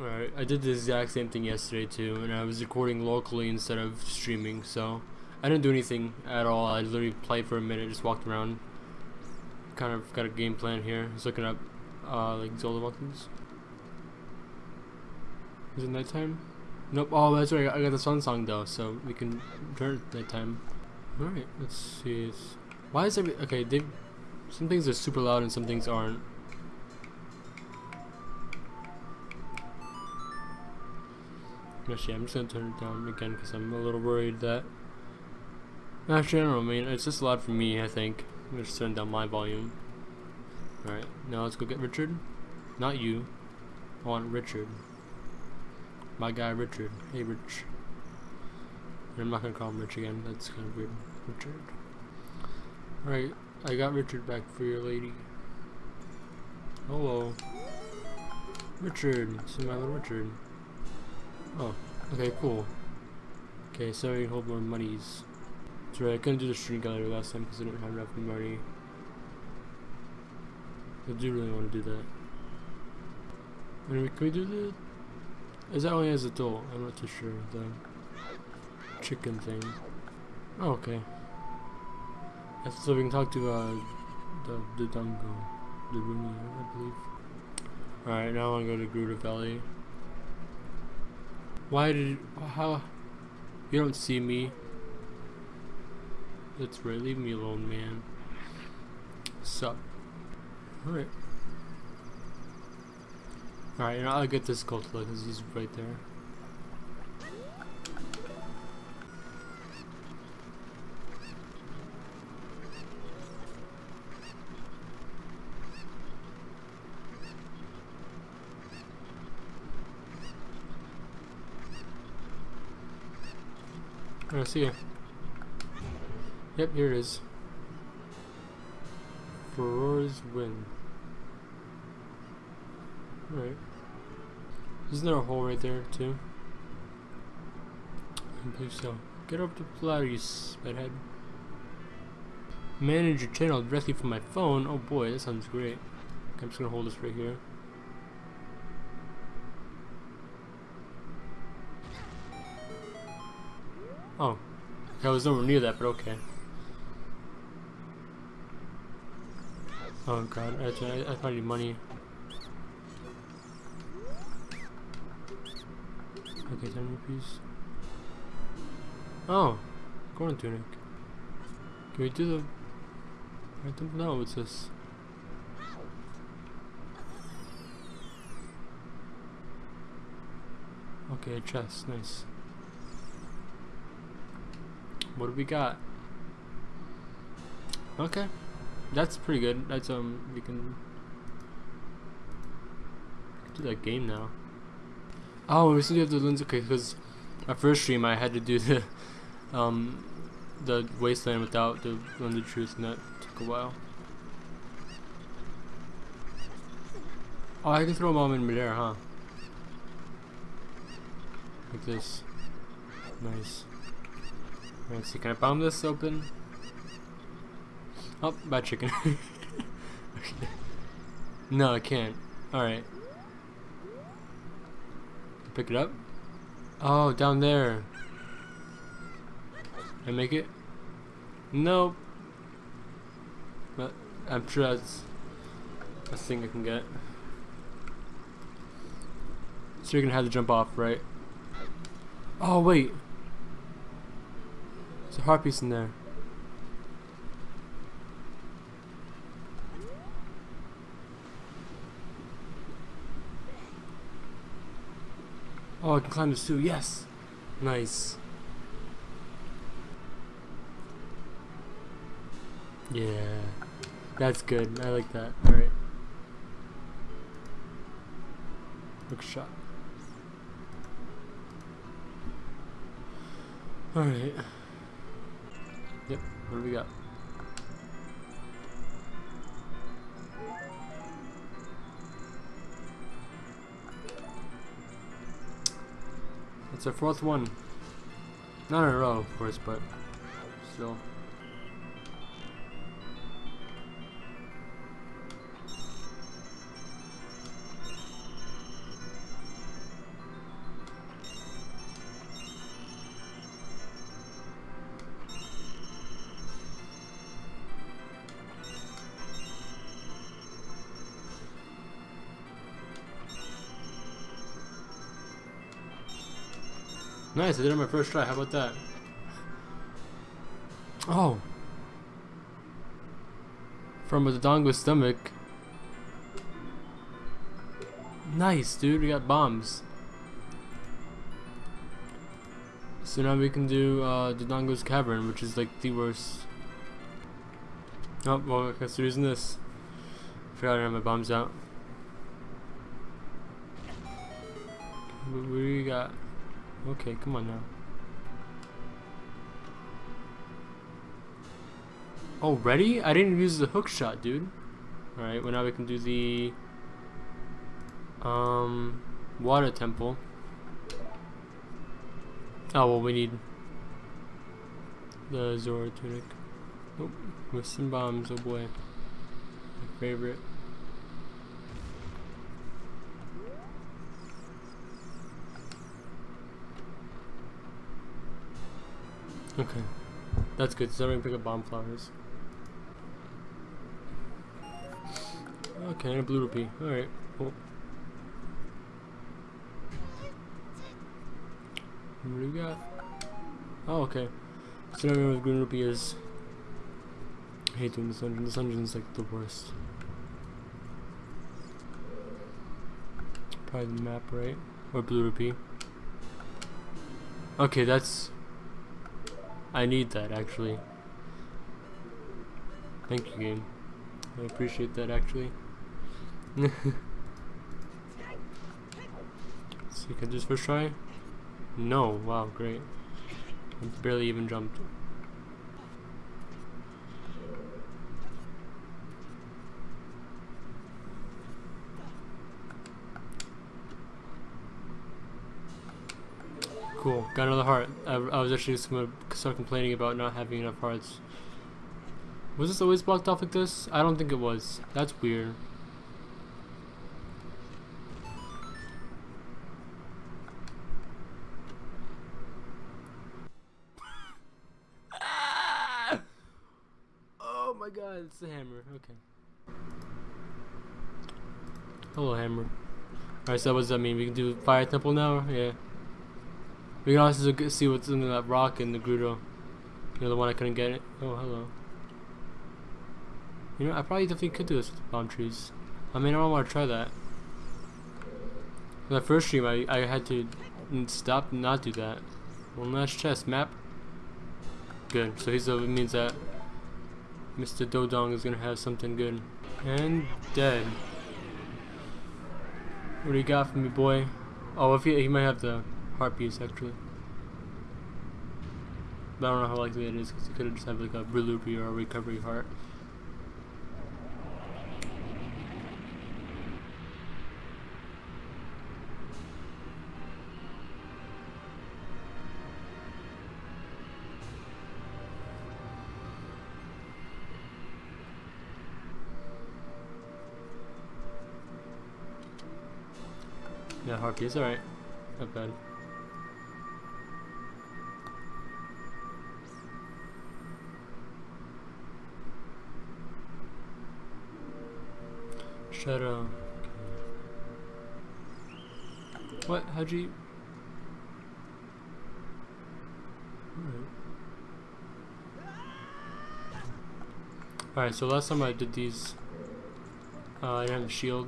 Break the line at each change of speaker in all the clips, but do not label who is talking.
Alright, I did the exact same thing yesterday too, and I was recording locally instead of streaming, so I didn't do anything at all. I literally played for a minute, just walked around. Kind of got a game plan here. I was looking up uh, like Zelda monkeys. Is it nighttime? Nope. Oh, that's right. I got the sun song though, so we can turn it nighttime. All right. Let's see. Why is every okay? They some things are super loud and some things aren't. Actually, I'm just gonna turn it down again because I'm a little worried that. Actually, I don't know. I mean, it's just loud for me. I think. I'm just turn down my volume. All right. Now let's go get Richard. Not you. I want Richard. My guy Richard. Hey Rich. I'm not gonna call him Rich again, that's kind of weird. Richard. Alright, I got Richard back for your lady. Hello. Richard, this is my little Richard. Oh, okay, cool. Okay, sorry, hold more monies. That's right, I couldn't do the stream gallery last time because I didn't have enough money. I do really want to do that. Anyway, can we do the is that only as a adult? I'm not too sure. The chicken thing. Oh, okay. So we can talk to uh, the the Dungo, the Rumi, I believe. All right, now I want to go to Gerudo Valley. Why did how? You don't see me. That's right. Leave me alone, man. Sup? All right. Alright, and I'll get this gold because he's right there. I see it. Yep, here it is. Farore's Wind. Right. Isn't there a hole right there too? I believe so. Get up to ladder, you bedhead. Manage your channel directly from my phone. Oh boy, that sounds great. I'm just gonna hold this right here. Oh, I was nowhere near that, but okay. Oh god, I, I, I found you money. Okay, 10 rupees. Oh, Goron tunic. Can we do the... I don't know what's this. Okay, chest, nice. What do we got? Okay, that's pretty good. That's um, we can, do that game now. Oh, we still have the lens. Okay, because my first stream I had to do the um the wasteland without the lens of truth, and that took a while. Oh, I can throw them in midair, huh? Like this. Nice. Let's see, can I bomb this open? Oh, bad chicken. okay. No, I can't. Alright. Pick it up? Oh, down there. Can I make it? Nope. But I'm sure that's a thing I can get. So you're gonna have to jump off, right? Oh, wait. There's a heart piece in there. Oh, I can climb this too. Yes. Nice. Yeah. That's good. I like that. Alright. Look shot. Alright. Yep. What do we got? It's our fourth one. Not in a row, of course, but still. Nice, I did it on my first try. How about that? Oh. From a Dodongo's stomach. Nice, dude. We got bombs. So now we can do uh, Dodongo's Cavern, which is like the worst. Oh, well, I guess we're using this. Forgot I had my bombs out. What do we got? Okay, come on now. Oh, ready? I didn't use the hook shot, dude. Alright, well now we can do the um water temple. Oh well we need the Zora tunic. Oh, with some bombs, oh boy. My favorite. Okay. That's good, so I'm pick up bomb flowers. Okay, a blue rupee. Alright, cool. What do we got? Oh, okay. So now we know what green rupee is. I hate doing this dungeon. This dungeon is like the worst. Probably the map, right? Or blue rupee. Okay, that's I need that actually. Thank you, game. I appreciate that actually. you can just first try? No, wow, great. I barely even jumped. Cool, got another heart. I, I was actually just gonna start complaining about not having enough hearts. Was this always blocked off like this? I don't think it was. That's weird. oh my god, it's the hammer. Okay. Hello, hammer. Alright, so what does that mean? We can do fire temple now? Yeah. We can also see what's in that rock in the Gerudo. You know, the one I couldn't get it. Oh, hello. You know, I probably definitely could do this with the palm trees. I mean, I don't want to try that. The first stream, I, I had to stop and not do that. One last chest map. Good. So he's, over means that Mr. Dodong is gonna have something good. And dead. What do you got for me, boy? Oh, if he, he might have the heart piece actually. But I don't know how likely it is because you could have just have like a Relupi or a recovery heart. Yeah, heart piece, alright. Not bad. Shadow. What? How'd you... Alright, so last time I did these, uh, I didn't have a shield.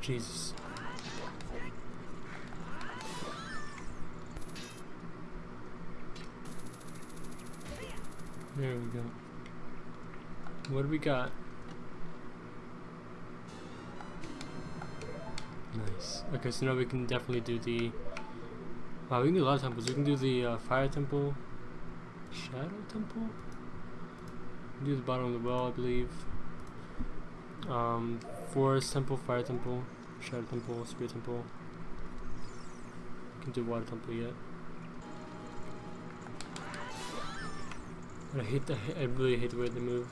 Jesus. There we go. What do we got? Nice. Okay, so now we can definitely do the... Wow, we can do a lot of temples. We can do the uh, fire temple. Shadow temple? do the bottom of the well, I believe. Um, forest temple, fire temple, shadow temple, spirit temple. We can do water temple yet. I hate the. I really hate the way they move.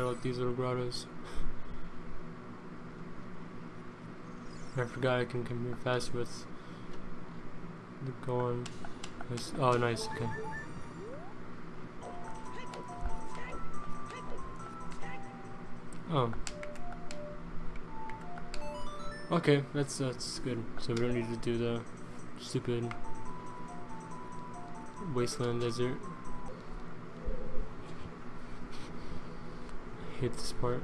About these little grottos. I forgot I can come here fast with the going. Oh, nice. Okay. Oh. Okay, that's that's good. So we don't need to do the stupid wasteland desert. Hate this part.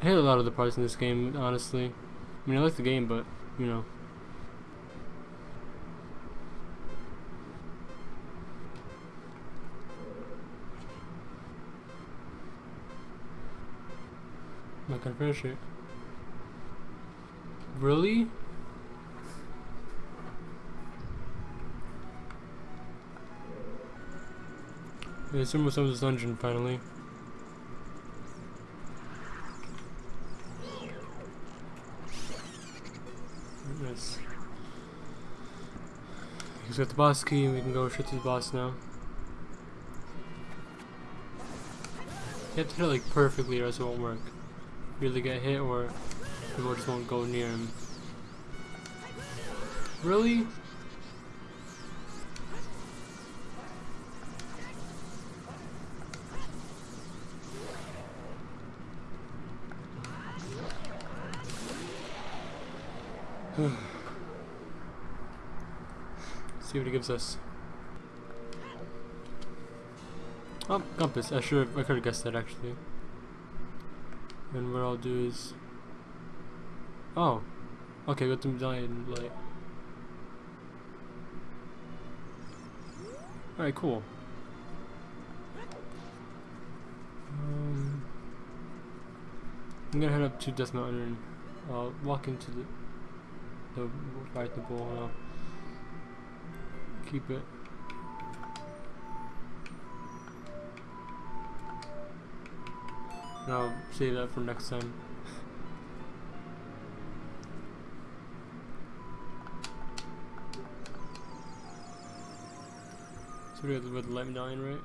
I hate a lot of the parts in this game, honestly. I mean, I like the game, but, you know. I'm not gonna finish it. Really? It's almost on this dungeon finally. He's got the boss key we can go straight to the boss now. You have to hit it like perfectly or else it won't work. Really get hit or people just won't go near him. Really? See what he gives us. Oh, compass. I should have. I could have guessed that actually. And what I'll do is Oh. Okay, got the medallion light. Alright, cool. Um, I'm gonna head up to Death Mountain uh, walk into the the fight the ball and I'll keep it. And I'll save that for next time. So we got the light medallion, right?